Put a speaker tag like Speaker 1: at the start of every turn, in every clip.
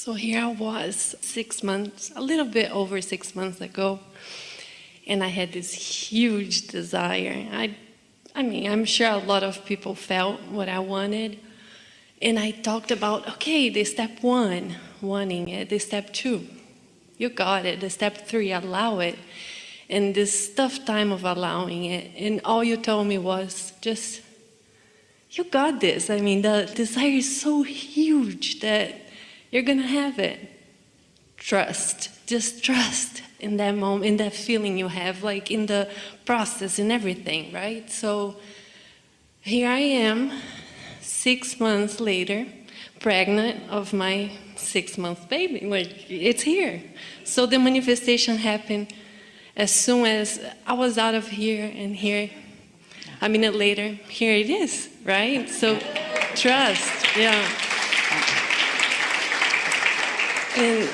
Speaker 1: So here I was six months, a little bit over six months ago, and I had this huge desire. I, I mean, I'm sure a lot of people felt what I wanted. And I talked about, okay, the step one, wanting it, the step two, you got it, the step three, allow it. And this tough time of allowing it. And all you told me was just, you got this. I mean, the desire is so huge that you're gonna have it. Trust, just trust in that moment, in that feeling you have, like in the process in everything, right? So here I am, six months later, pregnant of my six month baby. Like, it's here. So the manifestation happened as soon as I was out of here and here, a minute later, here it is, right? So trust, yeah. And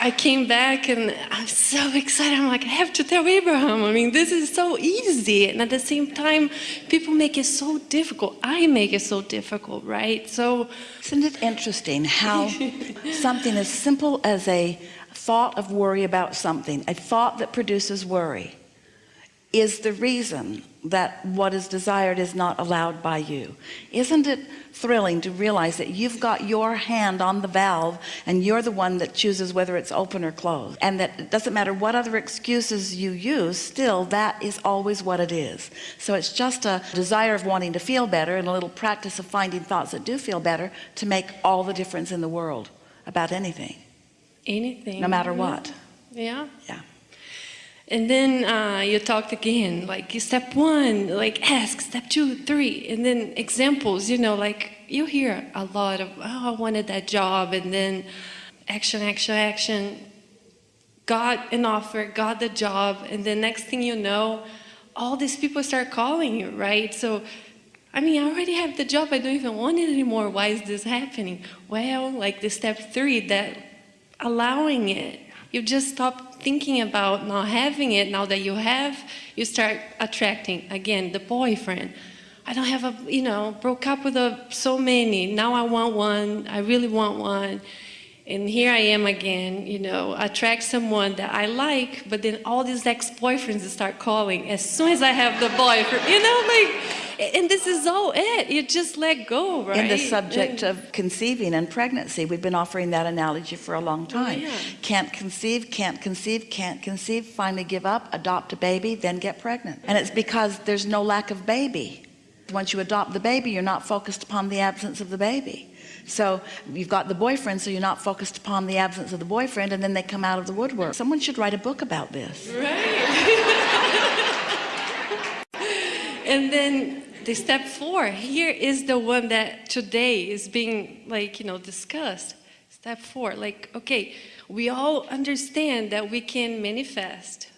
Speaker 1: I came back and I'm so excited. I'm like, I have to tell Abraham. I mean, this is so easy. And at the same time, people make it so difficult. I make it so difficult, right? So.
Speaker 2: Isn't it interesting how something as simple as a thought of worry about something, a thought that produces worry, is the reason that what is desired is not allowed by you. Isn't it thrilling to realize that you've got your hand on the valve and you're the one that chooses whether it's open or closed? And that it doesn't matter what other excuses you use still that is always what it is. So it's just a desire of wanting to feel better and a little practice of finding thoughts that do feel better to make all the difference in the world about anything.
Speaker 1: Anything.
Speaker 2: No matter what.
Speaker 1: Yeah.
Speaker 2: Yeah
Speaker 1: and then uh, you talked again, like step one, like ask, step two, three, and then examples, you know, like you hear a lot of, oh, I wanted that job, and then action, action, action, got an offer, got the job, and the next thing you know, all these people start calling you, right? So, I mean, I already have the job, I don't even want it anymore, why is this happening? Well, like the step three, that allowing it, you just stop thinking about not having it. Now that you have, you start attracting, again, the boyfriend. I don't have a, you know, broke up with a, so many. Now I want one. I really want one. And here I am again, you know, attract someone that I like, but then all these ex-boyfriends start calling as soon as I have the boyfriend, you know, like, and this is all it. You just let go right
Speaker 2: in the subject and, of conceiving and pregnancy we've been offering that analogy for a long oh, time. oh, yeah. can't conceive can't conceive can't conceive finally give up adopt a baby then get pregnant. And it's because there's no lack of baby. Once you adopt the baby you're not focused upon the absence of the baby. So you've got the boyfriend so you're not focused upon the absence of the boyfriend and then they come out of the woodwork. Someone should write a book about this.
Speaker 1: Right and then the step four here is the one that today is being like you know discussed. Step four like okay we all understand that we can manifest.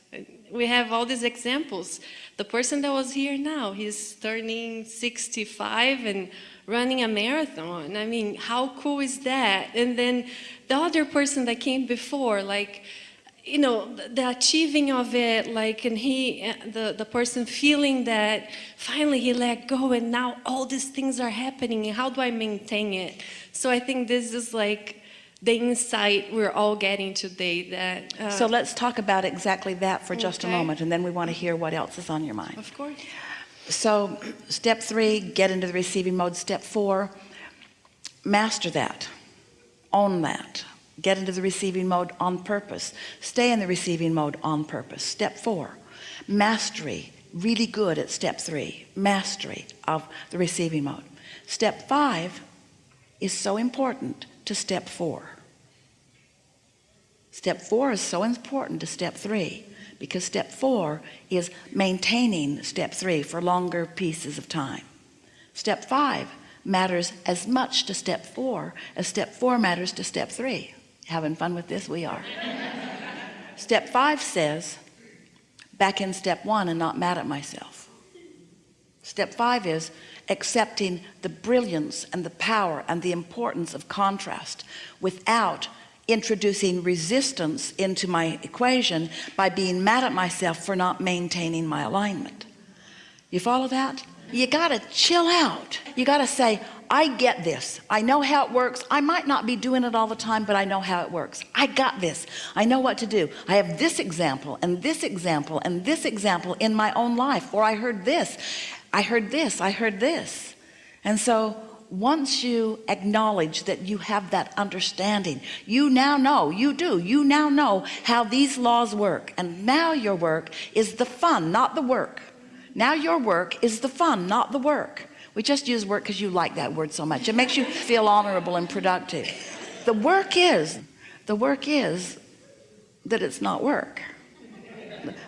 Speaker 1: We have all these examples. The person that was here now he's turning 65 and running a marathon. I mean how cool is that? And then the other person that came before like you know, the achieving of it, like, and he, the, the person feeling that finally he let go and now all these things are happening how do I maintain it? So I think this is like the insight we're all getting today that.
Speaker 2: Uh, so let's talk about exactly that for just okay. a moment and then we want to hear what else is on your mind.
Speaker 1: Of course.
Speaker 2: So step three, get into the receiving mode. Step four, master that, own that get into the receiving mode on purpose. Stay in the receiving mode on purpose. Step four mastery. Really good at step three mastery of the receiving mode. Step five is so important to step four. Step four is so important to step three because step four is maintaining step three for longer pieces of time. Step five matters as much to step four as step four matters to step three having fun with this we are. Step five says back in step one and not mad at myself. Step five is accepting the brilliance and the power and the importance of contrast without introducing resistance into my equation by being mad at myself for not maintaining my alignment. You follow that You got to chill out. You got to say, I get this. I know how it works. I might not be doing it all the time, but I know how it works. I got this. I know what to do. I have this example and this example and this example in my own life. Or I heard this. I heard this. I heard this. And so once you acknowledge that you have that understanding, you now know, you do, you now know how these laws work. And now your work is the fun, not the work. Now your work is the fun, not the work. We just use work because you like that word so much. It makes you feel honorable and productive. The work is, the work is that it's not work.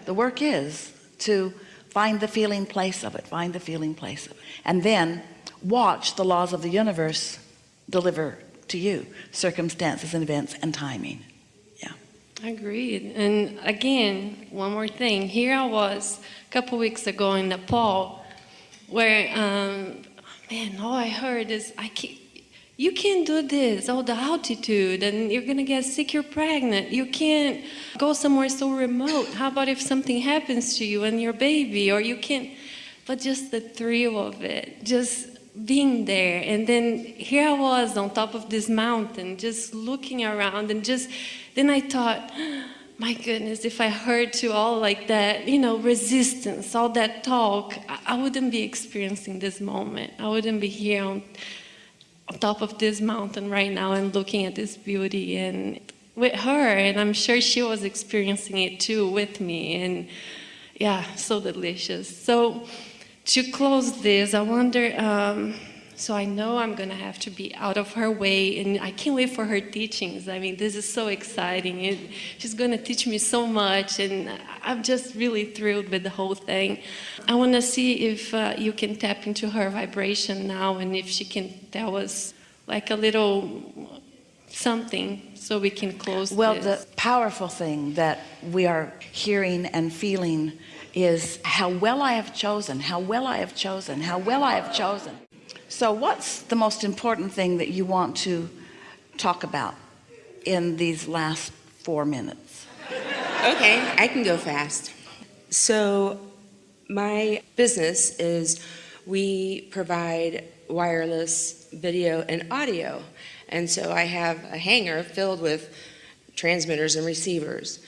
Speaker 2: The work is to find the feeling place of it, find the feeling place of it. And then watch the laws of the universe deliver to you circumstances and events and timing.
Speaker 1: Agreed. And again, one more thing. Here I was a couple weeks ago in Nepal, where, um, man, all I heard is, I can't, you can't do this, all the altitude, and you're gonna get sick, you're pregnant. You can't go somewhere so remote. How about if something happens to you and your baby, or you can't, but just the thrill of it, just being there. And then here I was on top of this mountain, just looking around, and just, then I thought, my goodness, if I heard to all like that, you know, resistance, all that talk, I, wouldn't be experiencing this moment. I wouldn't be here on, on top of this mountain right now and looking at this beauty and with her. And I'm sure she was experiencing it too with me. And yeah, so delicious. So to close this, I wonder, um, so I know I'm going to have to be out of her way, and I can't wait for her teachings. I mean, this is so exciting. It, she's going to teach me so much, and I'm just really thrilled with the whole thing. I want to see if uh, you can tap into her vibration now, and if she can tell us like a little something so we can close
Speaker 2: Well,
Speaker 1: this.
Speaker 2: the powerful thing that we are hearing and feeling is how well I have chosen, how well I have chosen, how well I have chosen. So what's the most important thing that you want to talk about in these last four minutes?
Speaker 3: Okay, I can go fast. So my business is we provide wireless video and audio. And so I have a hangar filled with transmitters and receivers.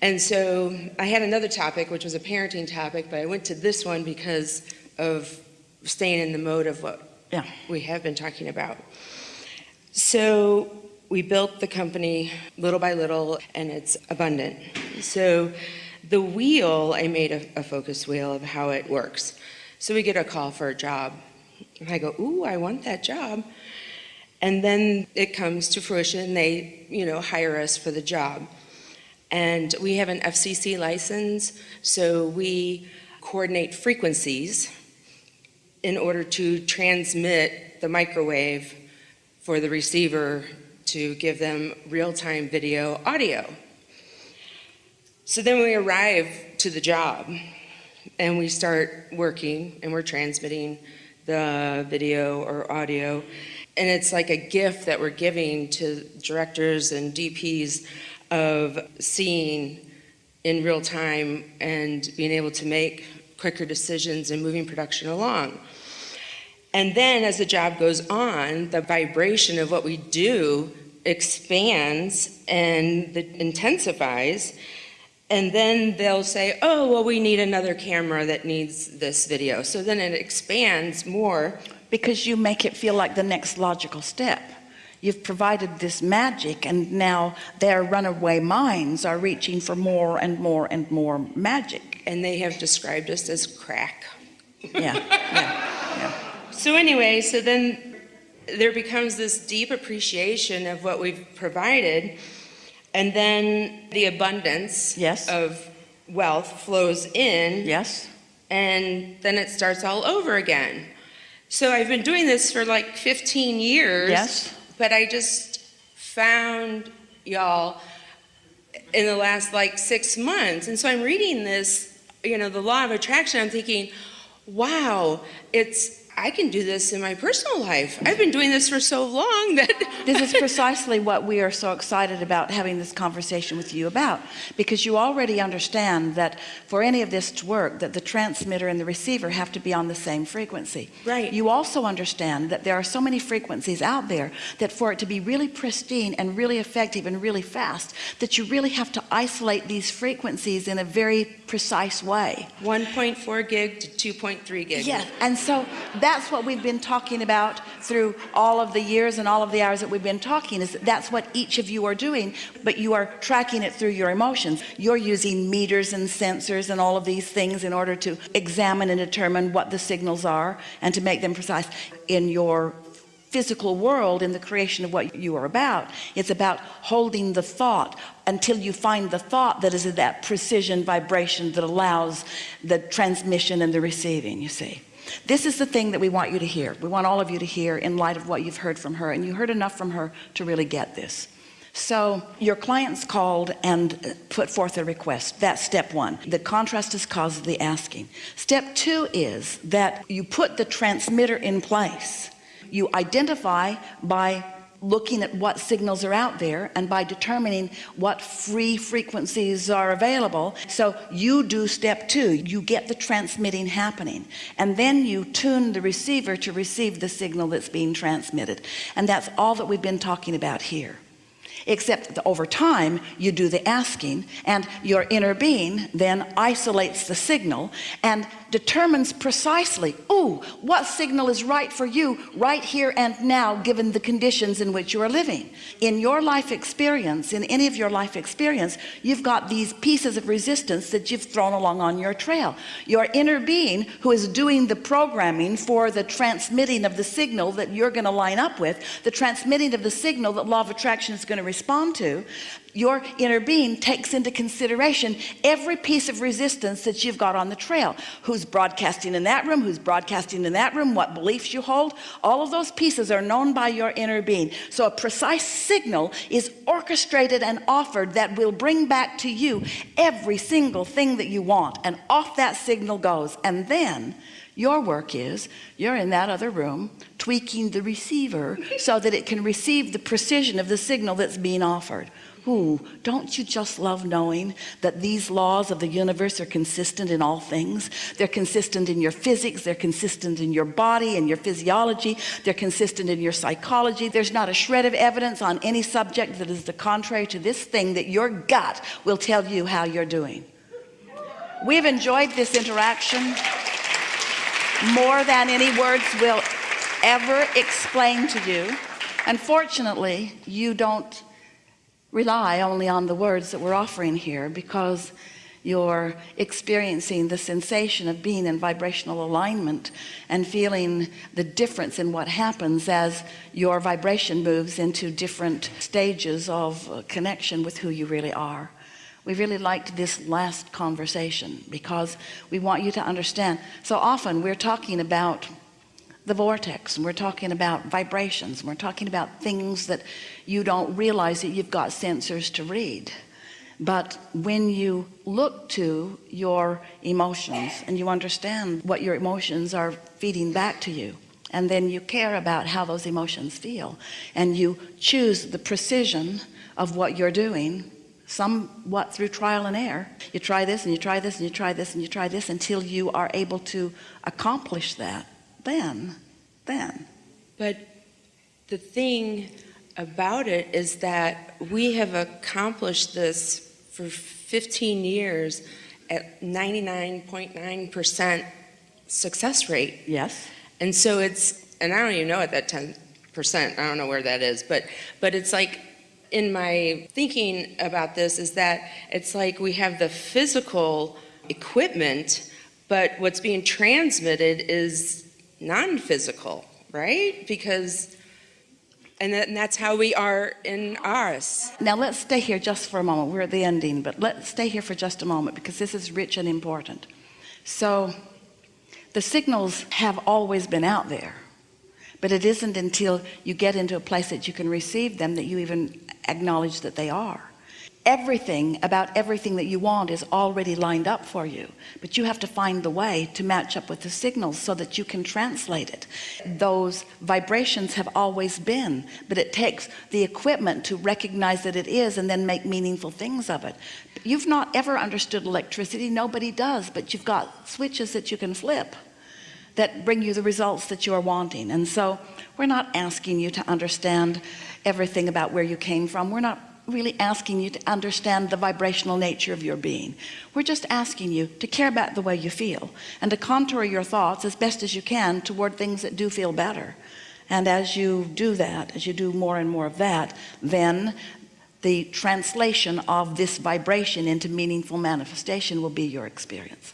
Speaker 3: And so I had another topic, which was a parenting topic, but I went to this one because of staying in the mode of what
Speaker 2: Yeah.
Speaker 3: we have been talking about. So we built the company little by little, and it's abundant. So the wheel, I made a, a focus wheel of how it works. So we get a call for a job. And I go, ooh, I want that job. And then it comes to fruition. And they, you know, hire us for the job. And we have an FCC license, so we coordinate frequencies in order to transmit the microwave for the receiver to give them real-time video audio. So then we arrive to the job and we start working and we're transmitting the video or audio. And it's like a gift that we're giving to directors and DPs of seeing in real time and being able to make quicker decisions and moving production along. And then as the job goes on, the vibration of what we do expands and intensifies. And then they'll say, oh, well, we need another camera that needs this video. So then it expands more.
Speaker 2: Because you make it feel like the next logical step. You've provided this magic and now their runaway minds are reaching for more and more and more magic.
Speaker 3: And they have described us as crack.
Speaker 2: Yeah, yeah, yeah.
Speaker 3: So anyway, so then there becomes this deep appreciation of what we've provided. And then the abundance
Speaker 2: Yes.
Speaker 3: of wealth flows in.
Speaker 2: Yes?
Speaker 3: and then it starts all over again. So I've been doing this for like 15 years.
Speaker 2: Yes.
Speaker 3: But I just found y'all in the last like six months. And so I'm reading this, you know, the law of attraction. I'm thinking, wow, it's, I can do this in my personal life. I've been doing this for so long that
Speaker 2: This is precisely what we are so excited about having this conversation with you about because you already understand that for any of this to work that the transmitter and the receiver have to be on the same frequency
Speaker 3: Right.
Speaker 2: you also understand that there are so many frequencies out there that for it to be really pristine and really effective and really fast that you really have to isolate these frequencies in a very precise way
Speaker 3: 1.4 gig to 2.3 gig.
Speaker 2: Yes, and so that's what we've been talking about through all of the years and all of the hours that we've been talking is that that's what each of you are doing, but you are tracking it through your emotions. You're using meters and sensors and all of these things in order to examine and determine what the signals are and to make them precise in your physical world in the creation of what you are about it's about holding the thought until you find the thought that is at that precision vibration that allows the transmission and the receiving you see this is the thing that we want you to hear. We want all of you to hear in light of what you've heard from her and you heard enough from her to really get this. So your clients called and uh, put forth a request. That's step one. The contrast is cause of the asking. Step two is that you put the transmitter in place. You identify by looking at what signals are out there and by determining what free frequencies are available. So you do step two you get the transmitting happening. And then you tune the receiver to receive the signal that's being transmitted. And that's all that we've been talking about here. Except that over time you do the asking and your inner being then isolates the signal and determines precisely oh what signal is right for you right here and now given the conditions in which you are living? In your life experience in any of your life experience you've got these pieces of resistance that you've thrown along on your trail. Your inner being who is doing the programming for the transmitting of the signal that you're going to line up with the transmitting of the signal that law of attraction is going to respond to your inner being takes into consideration every piece of resistance that you've got on the trail who's broadcasting in that room who's broadcasting in that room what beliefs you hold all of those pieces are known by your inner being. So a precise signal is orchestrated and offered that will bring back to you every single thing that you want. And off that signal goes. And then your work is you're in that other room tweaking the receiver so that it can receive the precision of the signal that's being offered Don't you just love knowing that these laws of the universe are consistent in all things? They're consistent in your physics they're consistent in your body and your physiology they're consistent in your psychology. There's not a shred of evidence on any subject that is the contrary to this thing that your gut will tell you how you're doing. We've enjoyed this interaction more than any words will ever explain to you. Unfortunately you don't rely only on the words that we're offering here because you're experiencing the sensation of being in vibrational alignment and feeling the difference in what happens as your vibration moves into different stages of connection with who you really are. We really liked this last conversation because we want you to understand. So often we're talking about the vortex and we're talking about vibrations and we're talking about things that you don't realize that you've got sensors to read. But when you look to your emotions and you understand what your emotions are feeding back to you and then you care about how those emotions feel and you choose the precision of what you're doing somewhat through trial and error you try this and you try this and you try this and you try this until you are able to accomplish that then then
Speaker 3: But the thing about it is that we have accomplished this for 15 years at 99.9% success rate.
Speaker 2: yes
Speaker 3: And so it's, and I don't even know at that 10%, I don't know where that is, but, but it's like, in my thinking about this is that it's like we have the physical equipment, but what's being transmitted is non-physical, right? Because, and, that, and that's how we are in ours.
Speaker 2: now let's stay here just for a moment we're at the ending but let's stay here for just a moment because this is rich and important so the signals have always been out there but it isn't until you get into a place that you can receive them that you even acknowledge that they are everything about everything that you want is already lined up for you but you have to find the way to match up with the signals so that you can translate it. Those vibrations have always been but it takes the equipment to recognize that it is and then make meaningful things of it. You've not ever understood electricity. Nobody does but you've got switches that you can flip that bring you the results that you are wanting. And so we're not asking you to understand everything about where you came from. We're not really asking you to understand the vibrational nature of your being. We're just asking you to care about the way you feel and to contour your thoughts as best as you can toward things that do feel better. And as you do that as you do more and more of that then the translation of this vibration into meaningful manifestation will be your experience.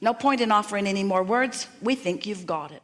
Speaker 2: No point in offering any more words. We think you've got it